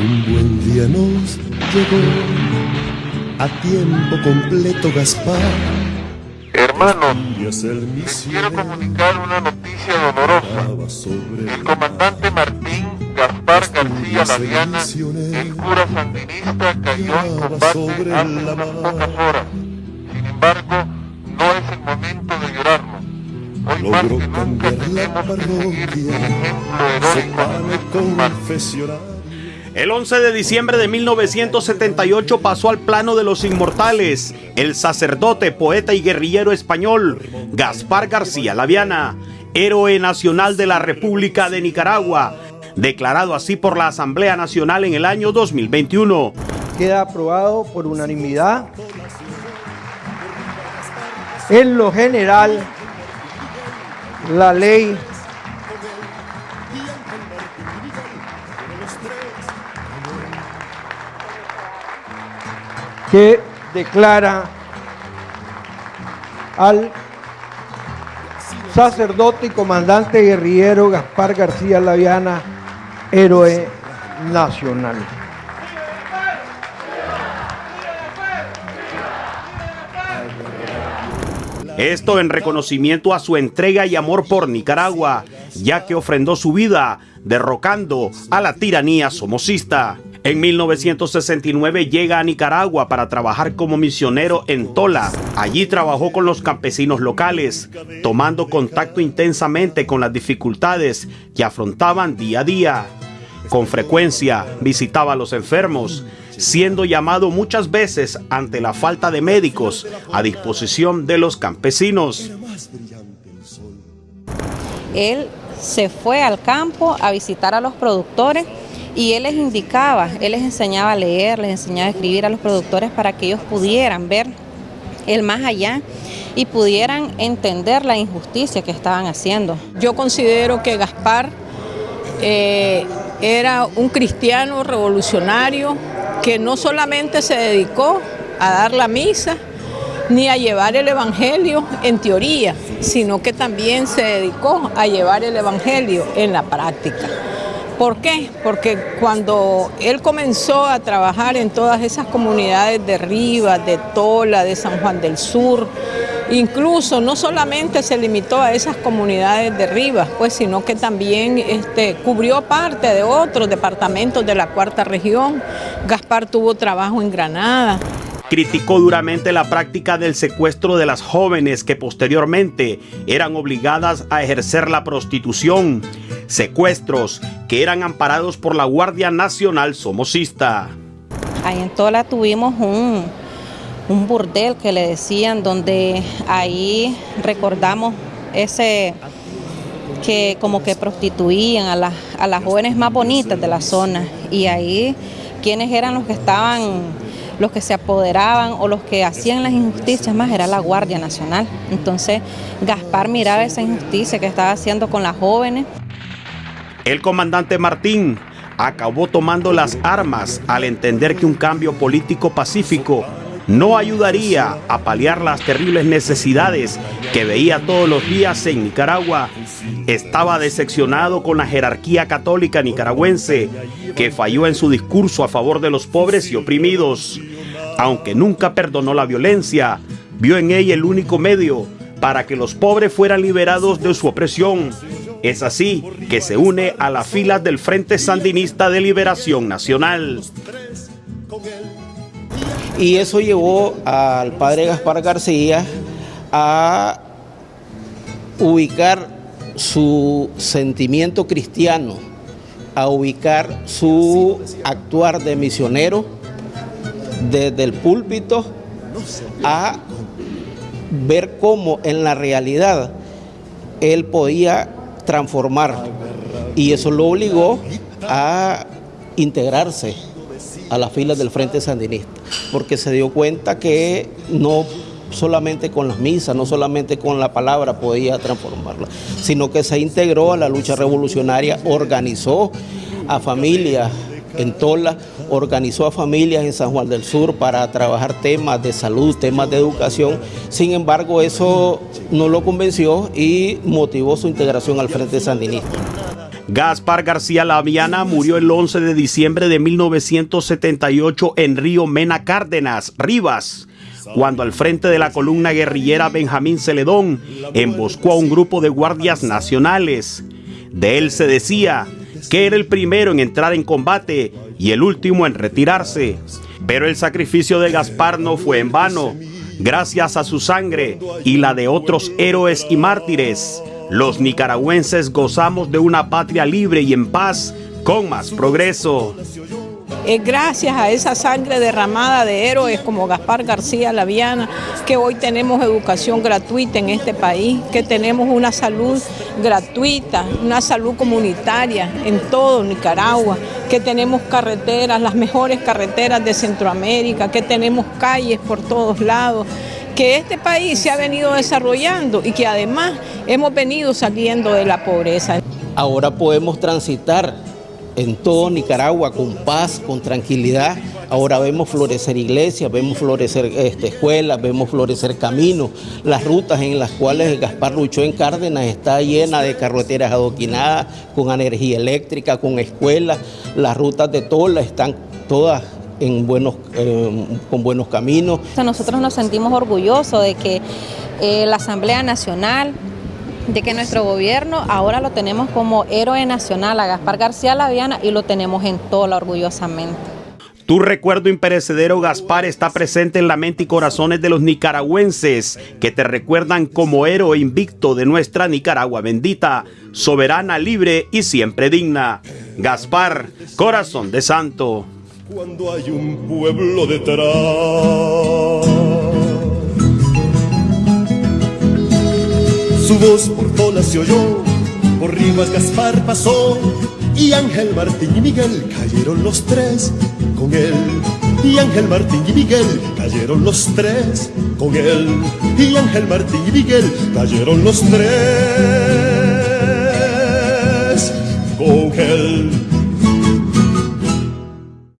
Un buen día nos llegó a tiempo completo Gaspar. Hermanos, les quiero comunicar una noticia dolorosa. El comandante Martín Gaspar García Laviana, el cura sandinista, cayó en combate hace unas pocas horas. Sin embargo, no es el momento de llorarlo. Hoy más que nunca tenemos que seguir el ejemplo heroico de. El 11 de diciembre de 1978 pasó al plano de los inmortales el sacerdote, poeta y guerrillero español Gaspar García Laviana, héroe nacional de la República de Nicaragua, declarado así por la Asamblea Nacional en el año 2021. Queda aprobado por unanimidad. En lo general, la ley que declara al sacerdote y comandante guerrillero Gaspar García Laviana, héroe nacional. Esto en reconocimiento a su entrega y amor por Nicaragua, ya que ofrendó su vida derrocando a la tiranía somocista. En 1969 llega a Nicaragua para trabajar como misionero en Tola. Allí trabajó con los campesinos locales, tomando contacto intensamente con las dificultades que afrontaban día a día. Con frecuencia visitaba a los enfermos, siendo llamado muchas veces ante la falta de médicos a disposición de los campesinos. Él se fue al campo a visitar a los productores y él les indicaba, él les enseñaba a leer, les enseñaba a escribir a los productores para que ellos pudieran ver el más allá y pudieran entender la injusticia que estaban haciendo. Yo considero que Gaspar eh, era un cristiano revolucionario que no solamente se dedicó a dar la misa, ni a llevar el Evangelio en teoría, sino que también se dedicó a llevar el Evangelio en la práctica. ¿Por qué? Porque cuando él comenzó a trabajar en todas esas comunidades de Rivas, de Tola, de San Juan del Sur, incluso no solamente se limitó a esas comunidades de Rivas, pues, sino que también este, cubrió parte de otros departamentos de la cuarta región. Gaspar tuvo trabajo en Granada. Criticó duramente la práctica del secuestro de las jóvenes que posteriormente eran obligadas a ejercer la prostitución, secuestros que eran amparados por la Guardia Nacional Somocista. Ahí en Tola tuvimos un, un burdel que le decían, donde ahí recordamos ese que como que prostituían a, las, a las jóvenes más bonitas de la zona y ahí quienes eran los que estaban los que se apoderaban o los que hacían las injusticias más era la Guardia Nacional. Entonces Gaspar miraba esa injusticia que estaba haciendo con las jóvenes. El comandante Martín acabó tomando las armas al entender que un cambio político pacífico no ayudaría a paliar las terribles necesidades que veía todos los días en Nicaragua. Estaba decepcionado con la jerarquía católica nicaragüense que falló en su discurso a favor de los pobres y oprimidos. Aunque nunca perdonó la violencia, vio en ella el único medio para que los pobres fueran liberados de su opresión. Es así que se une a las filas del Frente Sandinista de Liberación Nacional. Y eso llevó al padre Gaspar García a ubicar su sentimiento cristiano, a ubicar su actuar de misionero desde el púlpito, a ver cómo en la realidad él podía transformar. Y eso lo obligó a integrarse a las filas del Frente Sandinista, porque se dio cuenta que no solamente con las misas, no solamente con la palabra podía transformarla, sino que se integró a la lucha revolucionaria, organizó a familias en Tola, organizó a familias en San Juan del Sur para trabajar temas de salud, temas de educación. Sin embargo, eso no lo convenció y motivó su integración al Frente Sandinista. Gaspar García Laviana murió el 11 de diciembre de 1978 en Río Mena Cárdenas, Rivas, cuando al frente de la columna guerrillera Benjamín Celedón emboscó a un grupo de guardias nacionales. De él se decía que era el primero en entrar en combate y el último en retirarse. Pero el sacrificio de Gaspar no fue en vano. Gracias a su sangre y la de otros héroes y mártires, los nicaragüenses gozamos de una patria libre y en paz con más progreso. Es gracias a esa sangre derramada de héroes como Gaspar García Laviana que hoy tenemos educación gratuita en este país, que tenemos una salud gratuita, una salud comunitaria en todo Nicaragua, que tenemos carreteras, las mejores carreteras de Centroamérica, que tenemos calles por todos lados que este país se ha venido desarrollando y que además hemos venido saliendo de la pobreza. Ahora podemos transitar en todo Nicaragua con paz, con tranquilidad. Ahora vemos florecer iglesias, vemos florecer este, escuelas, vemos florecer caminos. Las rutas en las cuales Gaspar luchó en Cárdenas está llena de carreteras adoquinadas, con energía eléctrica, con escuelas. Las rutas de Tola están todas en buenos, eh, con buenos caminos. Nosotros nos sentimos orgullosos de que eh, la Asamblea Nacional, de que nuestro gobierno ahora lo tenemos como héroe nacional a Gaspar García Laviana y lo tenemos en Tola orgullosamente. Tu recuerdo imperecedero, Gaspar, está presente en la mente y corazones de los nicaragüenses que te recuerdan como héroe invicto de nuestra Nicaragua bendita, soberana, libre y siempre digna. Gaspar, corazón de santo cuando hay un pueblo detrás. Su voz por todas se oyó, por Rivas Gaspar pasó, y Ángel Martín y Miguel cayeron los tres con él. Y Ángel Martín y Miguel cayeron los tres con él. Y Ángel Martín y Miguel cayeron los tres con él.